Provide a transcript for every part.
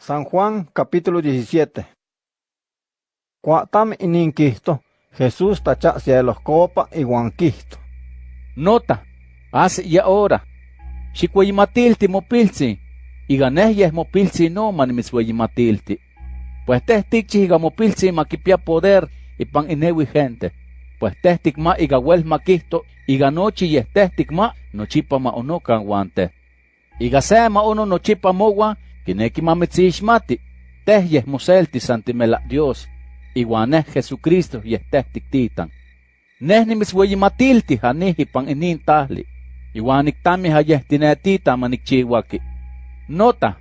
San Juan capítulo 17. Cuatam ininquisto, Jesús tacha cielos copa y guanquisto. Nota, hace y ahora. Xicueyimatilti mopilzi, y ganeyes mopilzi no man misweyimatilti. Pues testic iga mopilzi maquipia poder y pan inewi gente. Pues testic ma iga wel maquisto, iga nochi y testic ma nochipa ma onokan guante. Iga sema uno nochipa mogua, Kinekimamitziixmati, teh yehmoseltis santimela Dios, iwan neh Jesucristo yehtehtiktitan. Neh nimisweyimatilti janihipan e inin tahli, iwan niktami manik manikchiwaki. Nota,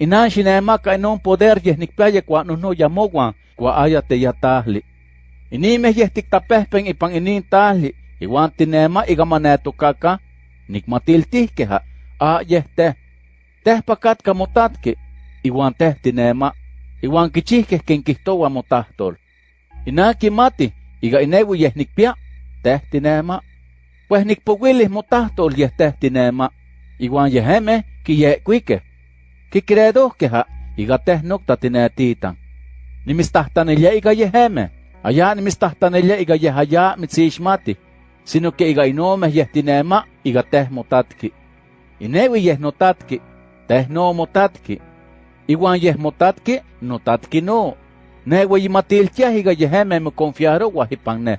inan xinemaka inon poder yehnikpiaya kua nohnoyamowan kua ayateyatahli. Inimeh yehtiktapehpen ipan inin tahli, iwan tinema keha, a ayeh teh Teh pakatka motatki, iwan teh tinema, iwan kichihkeh ken kihtowa motahtol. Inaki mati, iga inewi yeh nikpia, teh tinema. Pues nikpowilih motahtol yeh teh tinema, iwan yeheme kiyekuikeh. Kikredohkeha, iga teh nokta tinetitan. Nimistahtanelia iga yeheme, aya nimistahtanelia iga yehaya mitzishmati, sino que iga inomeh yeh tinema, iga teh motatki. Inewi yeh notatki, teh no motatki. Iwan yeh motatki, notatki no. Ne weyimatiltiah iga yeheme me confiarowa hipan ne.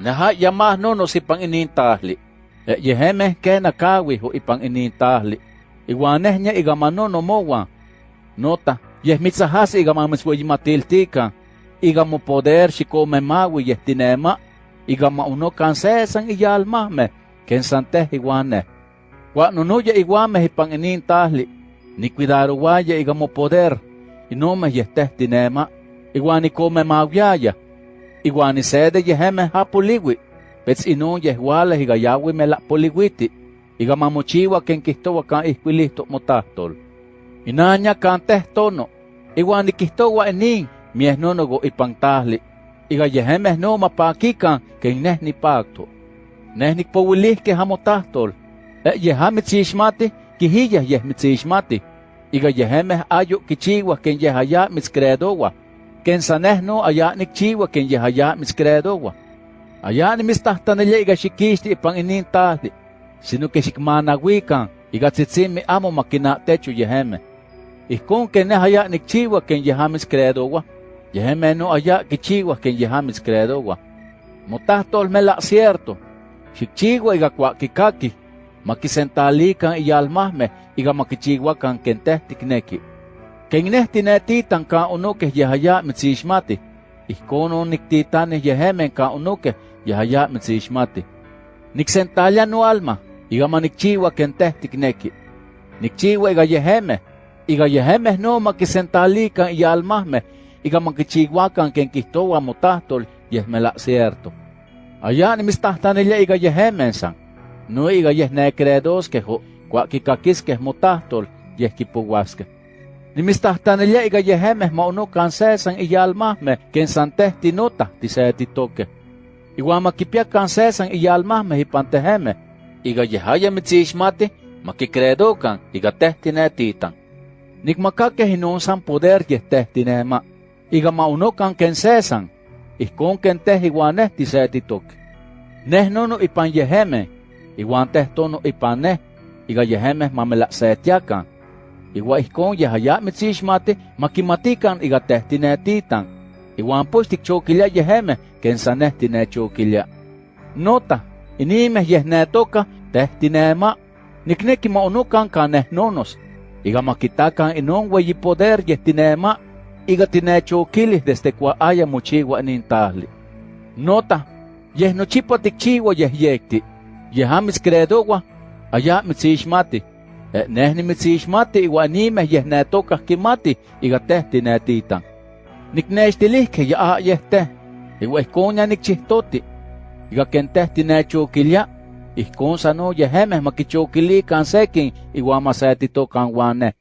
Neha yamah no no sipan inin tahli. E yeheme kena kawi ho ipan inin tahli. Iwan neh nye iga manono mowa. Nota, yeh mitzahas iga mamis weyimatiltika. Iga mo poder xikome mawi yeh tinema. Iga ma uno kansesan iyalmahme. Ken santeh iwan neh. Wa nunuya iguame hipan inin tahli, ni cuidaro waya igamo poder, inome yehteh tinema, iguan ikome mawyaya, iguan isede yeheme hapuliwi, pets inon yehwale higayawi mela poliwiti, igamamochiwa ken kihtowa kan ihquilihto motahtol. Inaña kan teh tono, iguan nikihtowa inin, mieh nonogo ipan tahli, iga yehemeh no mapakikan ken neh nipakto. Neh nikpowilihke hamotahtol, yeha mitzixmati, yahamitsyixmati kihiyah yehmitsyixmati ika yehemeh ayo kichiwa ken yehaya mitzcreedowa ken sanehno aya nikchiwa ken yehaya mitzcreedowa aya nimistahtanilya ika xikixti ipan inin tahtli sino ke xikmanawikan ika tzitzimi amo makina'techu yehemeh ihkon ken neh aya nikchiwa ken yehamitzcreedowa yehemeh no aya kichiwa ken yehamitzcreedowa motahtolmela cierto xikchiwa ika kuakikakih makisentalikan iyalmahmeh iga makichiwakan ken teh tikneki. Ken neh tinetitan ka unokeh yehaya mitzixmati, ihkon niktitanih yehemen ka unokeh yehaya mitzixmati. Niksentalia no alma, iga manikchiwa ken teh tikneki. Nikchiwa iga yehemeh, iga yehemeh no makisentalikan iyalmahmeh, iga makichiwakan ken kihtowa motahtol yehmela cierto. Aya nimitztahtanelia iga yehemen san, no iga yeh necredoskeh o cuaquicaquisqueh motahtol yeh kipouasqueh. Nimitztahtanelia iga yehemeh ma unocan sesan iyalmahmeh ken santeh tinota tisetitoqueh. Iwan makipiacan sesan iyalmahmeh ipan tehemeh, iga yehaya mitzixmati makicredocan iga teh tinetitan. Nikmakakeh inon san poder yeh teh tinema, iga ma unocan ken sesan, ihkon ken teh iwan neh tisetitoqueh. Neh nono ipan yehemeh, teh tono ipan neh, iga yehemeh mamelahsetiakan. Iwa ihkon yehaya mitzixmati makimatikan iga teh tinetitan. Iwan pues tikchokilia yehemeh ken saneh tinechokilia. Nota, inimeh yeh netoka teh tinema. Nikneki ma unokan kaneh nonos. Iga makitakan inon weyi poder yeh tinema. Iga tinechokilih desde kwa aya mochiwa inin tahli. Nota, yeh nochipa tikchiwa yeh يهام سكريدوغوا ايا متسيشماتي نحن متسيشماتي وانيمه يهناتوكا كيماتي يغتهتي ناتيتان niknextilihkej ya ayehte iuehkonia nikchihtoti ikakentehti nechokilia ihkon san oyehemeh makichokilikan sekin iuan masetitok kan uan neh.